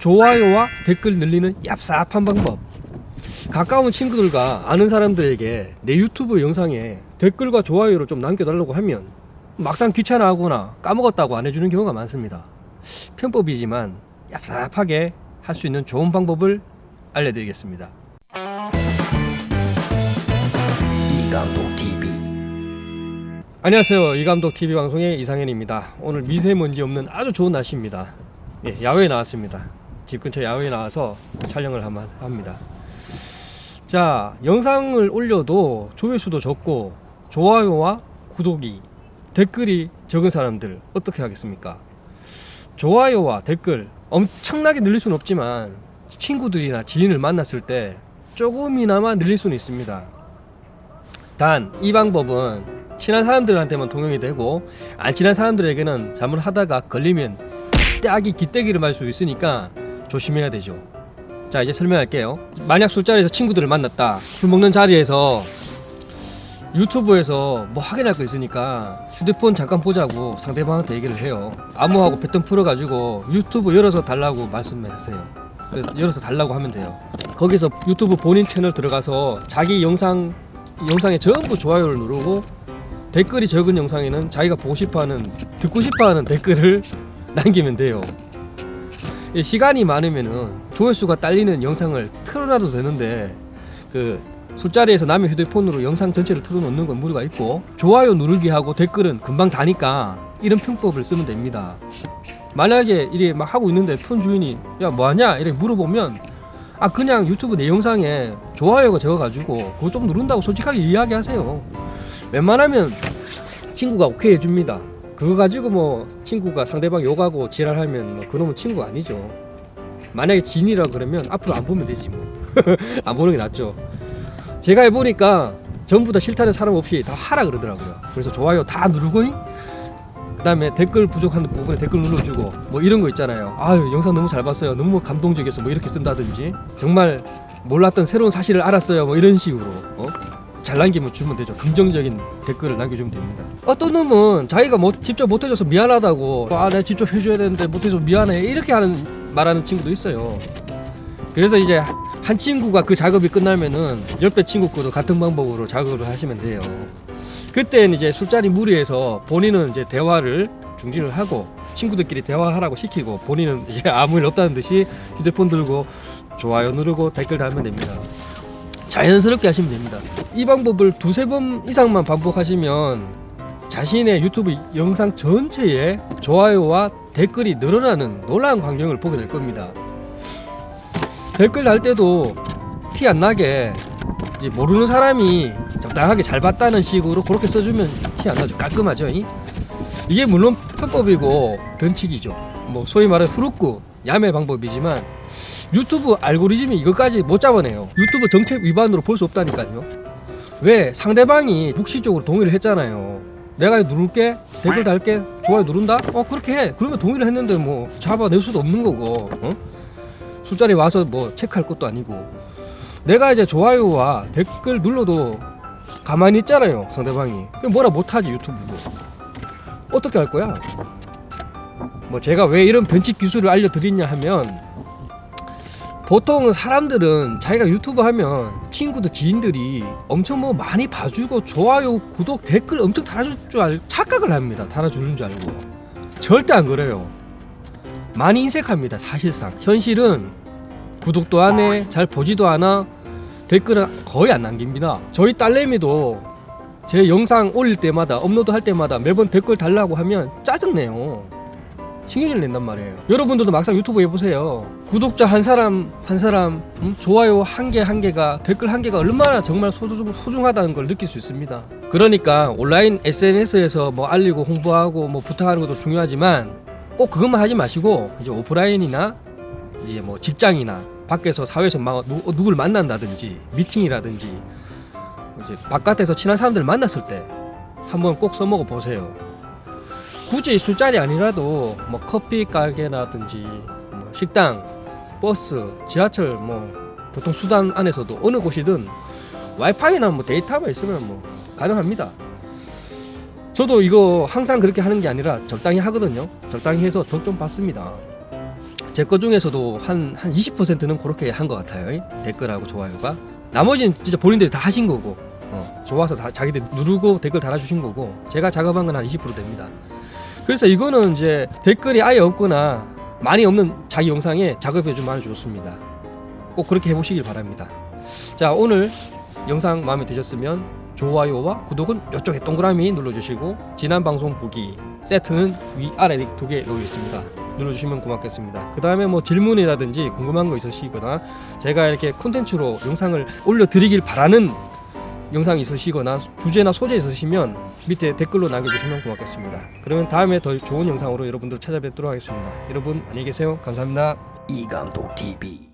좋아요와 댓글 늘리는 얍삽한 방법. 가까운 친구들과 아는 사람들에게 내 유튜브 영상에 댓글과 좋아요를 좀 남겨달라고 하면 막상 귀찮아하거나 까먹었다고 안 해주는 경우가 많습니다. 편법이지만 얍삽하게 할 수 있는 좋은 방법을 알려드리겠습니다. 이감독 TV 안녕하세요. 이감독 TV 방송의 이상현입니다. 오늘 미세먼지 없는 아주 좋은 날씨입니다. 예, 야외에 나왔습니다 집 근처 야외에 나와서 촬영을 합니다. 자 영상을 올려도 조회수도 적고 좋아요와 구독이 댓글이 적은 사람들 어떻게 하겠습니까? 좋아요와 댓글 엄청나게 늘릴 수는 없지만 친구들이나 지인을 만났을 때 조금이나마 늘릴 수는 있습니다. 단 이 방법은 친한 사람들한테만 통용이 되고 안 친한 사람들에게는 잘못하다가 걸리면 딱이 기대기를 맞을 수 있으니까 조심해야 되죠. 자 이제 설명할게요. 만약 술자리에서 친구들을 만났다. 술 먹는 자리에서 유튜브에서 뭐 확인할 거 있으니까 휴대폰 잠깐 보자고 상대방한테 얘기를 해요. 암호하고 패턴 풀어가지고 유튜브 열어서 달라고 말씀하세요. 그래서 열어서 달라고 하면 돼요. 거기서 유튜브 본인 채널 들어가서 자기 영상 영상에 전부 좋아요를 누르고 댓글이 적은 영상에는 자기가 보고 싶어하는 듣고 싶어하는 댓글을 남기면 돼요. 이 시간이 많으면은 조회수가 딸리는 영상을 틀어놔도 되는데 그 술자리에서 남의 휴대폰으로 영상 전체를 틀어놓는 건 무리가 있고 좋아요 누르기 하고 댓글은 금방 다니까 이런 편법을 쓰면 됩니다. 만약에 이게 막 하고 있는데 폰 주인이 야 뭐하냐? 이렇게 물어보면 아 그냥 유튜브 내 영상에 좋아요가 적어가지고 그거 좀 누른다고 솔직하게 이야기하세요. 웬만하면 친구가 오케이 해줍니다 그거 가지고 뭐 친구가 상대방 욕하고 지랄하면 뭐 그놈은 친구 아니죠. 만약에 진이라 그러면 앞으로 안 보면 되지 뭐. 안 보는 게 낫죠. 제가 해보니까 전부 다 싫다는 사람 없이 다 하라 그러더라고요. 그래서 좋아요 다 누르고 그 다음에 댓글 부족한 부분에 댓글 눌러주고 뭐 이런 거 있잖아요. 아유 영상 너무 잘 봤어요. 너무 감동적이어서 뭐 이렇게 쓴다든지. 정말 몰랐던 새로운 사실을 알았어요. 뭐 이런 식으로. 어? 잘 남기면 주면 되죠. 긍정적인 댓글을 남겨주면 됩니다. 어떤 놈은 자기가 뭐 직접 못해줘서 미안하다고 아 내가 직접 해줘야 되는데 못해줘서 미안해 이렇게 하는 말하는 친구도 있어요. 그래서 이제 한 친구가 그 작업이 끝나면은 옆에 친구 거도 같은 방법으로 작업을 하시면 돼요. 그때는 이제 술자리 무리해서 본인은 이제 대화를 중지를 하고 친구들끼리 대화하라고 시키고 본인은 이제 아무 일 없다는 듯이 휴대폰 들고 좋아요 누르고 댓글 달면 됩니다 자연스럽게 하시면 됩니다. 이 방법을 두세 번 이상만 반복하시면 자신의 유튜브 영상 전체에 좋아요와 댓글이 늘어나는 놀라운 광경을 보게 될 겁니다. 댓글 달 때도 티 안 나게 모르는 사람이 적당하게 잘 봤다는 식으로 그렇게 써주면 티 안 나죠. 깔끔하죠 이? 이게 물론 편법이고 변칙이죠. 뭐 소위 말하는 후루꾸 야매 방법이지만 유튜브 알고리즘이 이것까지 못 잡아내요. 유튜브 정책 위반으로 볼 수 없다니까요. 왜 상대방이 묵시적으로 동의를 했잖아요. 내가 누를게? 댓글 달게? 좋아요 누른다? 어 그렇게 해. 그러면 동의를 했는데 뭐 잡아낼 수도 없는 거고 어? 술자리 와서 뭐 체크할 것도 아니고. 내가 이제 좋아요와 댓글 눌러도 가만히 있잖아요 상대방이. 그럼 뭐라 못하지 유튜브도. 어떻게 할 거야? 뭐 제가 왜 이런 변칙 기술을 알려드리냐 하면 보통 사람들은 자기가 유튜브 하면 친구들 지인들이 엄청 뭐 많이 봐주고 좋아요 구독 댓글 엄청 달아줄 줄 알, 착각을 합니다. 달아주는 줄 알고. 절대 안 그래요. 많이 인색합니다 사실상. 현실은 구독도 안 해 잘 보지도 않아 댓글은 거의 안 남깁니다. 저희 딸내미도 제 영상 올릴 때마다 업로드 할 때마다 매번 댓글 달라고 하면 짜증내요 신경질 낸단 말이에요. 여러분들도 막상 유튜브 해보세요. 구독자 한 사람 한 사람 음? 좋아요 한 개 한 개가 댓글 한 개가 얼마나 정말 소중, 소중하다는 걸 느낄 수 있습니다. 그러니까 온라인 SNS에서 뭐 알리고 홍보하고 뭐 부탁하는 것도 중요하지만 꼭 그것만 하지 마시고 이제 오프라인이나 이제 뭐 직장이나 밖에서 사회에서 막 누, 누굴 만난다든지 미팅이라든지 이제 바깥에서 친한 사람들 만났을 때 한번 꼭 써먹어 보세요 굳이 술자리 아니라도 뭐 커피 가게라든지 뭐 식당, 버스, 지하철 뭐 보통 수단 안에서도 어느 곳이든 와이파이나 뭐 데이터만 있으면 뭐 가능합니다. 저도 이거 항상 그렇게 하는 게 아니라 적당히 하거든요. 적당히 해서 덕좀 받습니다. 제 거 중에서도 한 한 20%는 그렇게 한 것 같아요. 이 댓글하고 좋아요가. 나머지는 진짜 본인들이 다 하신 거고 어, 좋아서 다 자기들 누르고 댓글 달아주신 거고 제가 작업한 건 한 20% 됩니다. 그래서 이거는 이제 댓글이 아예 없거나 많이 없는 자기 영상에 작업해 주면 아주 좋습니다. 꼭 그렇게 해보시길 바랍니다. 자 오늘 영상 마음에 드셨으면 좋아요와 구독은 이쪽에 동그라미 눌러주시고 지난 방송 보기 세트는 위아래 두 개 놓여 있습니다. 눌러주시면 고맙겠습니다. 그 다음에 뭐 질문이라든지 궁금한 거 있으시거나 제가 이렇게 콘텐츠로 영상을 올려드리길 바라는 영상이 있으시거나 주제나 소재 있으시면 밑에 댓글로 남겨주시면 고맙겠습니다. 그러면 다음에 더 좋은 영상으로 여러분들 찾아뵙도록 하겠습니다. 여러분 안녕히 계세요. 감사합니다. 이강도 TV